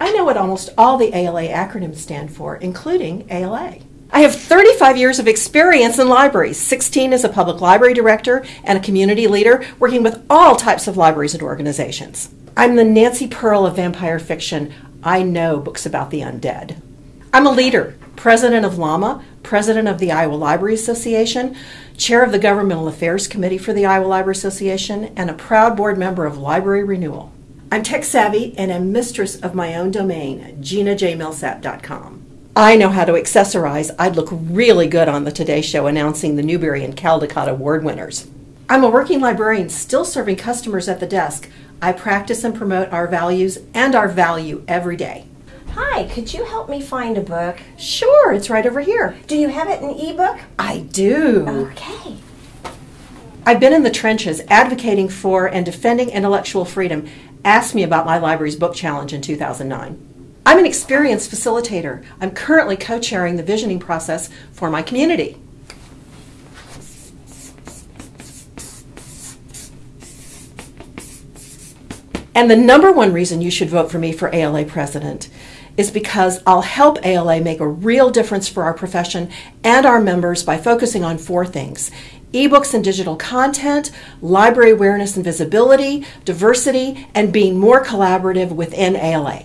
I know what almost all the ALA acronyms stand for, including ALA. I have 35 years of experience in libraries, 16 as a public library director and a community leader, working with all types of libraries and organizations. I'm the Nancy Pearl of vampire fiction. I know books about the undead. I'm a leader, president of LAMA, president of the Iowa Library Association, chair of the Governmental Affairs Committee for the Iowa Library Association, and a proud board member of Library Renewal. I'm tech savvy and am mistress of my own domain, ginajmillsap.com. I know how to accessorize. I'd look really good on the Today Show announcing the Newbery and Caldecott Award winners. I'm a working librarian still serving customers at the desk. I practice and promote our values and our value every day. Hi, could you help me find a book? Sure, it's right over here. Do you have it in ebook? I do. Okay. I've been in the trenches advocating for and defending intellectual freedom. Ask me about my library's book challenge in 2009. I'm an experienced facilitator. I'm currently co chairing the visioning process for my community. And the number one reason you should vote for me for ALA president is because I'll help ALA make a real difference for our profession and our members by focusing on four things ebooks and digital content, library awareness and visibility, diversity, and being more collaborative within ALA.